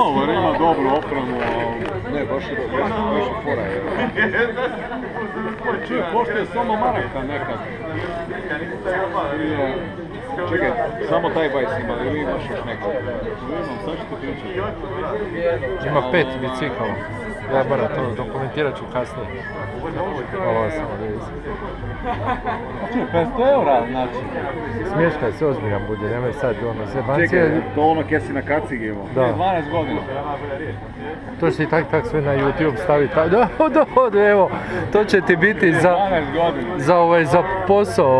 Novar ima dobru opremu. Ne, baš je baš, baš je fora je. Čuj, koštuje samo maraka nekad. Čekaj, samo taj bajs ima ili imaš još nekog? Imam, sad ću ti pričati. Ima pet bicikala. Moram to dokumentirat ću kasnije. Ovo samo da vidim. Čuj, 500 eura znači. Smješkaj se ozbiljan budi, nemoj sad ono Čekaj, zebancije. to ono kje si na kacigi imao. Da, 12 godina. to će i tak tak sve na YouTube staviti. Da, da, da, evo, to će ti biti za, 12 godina. za, ovaj, za posao.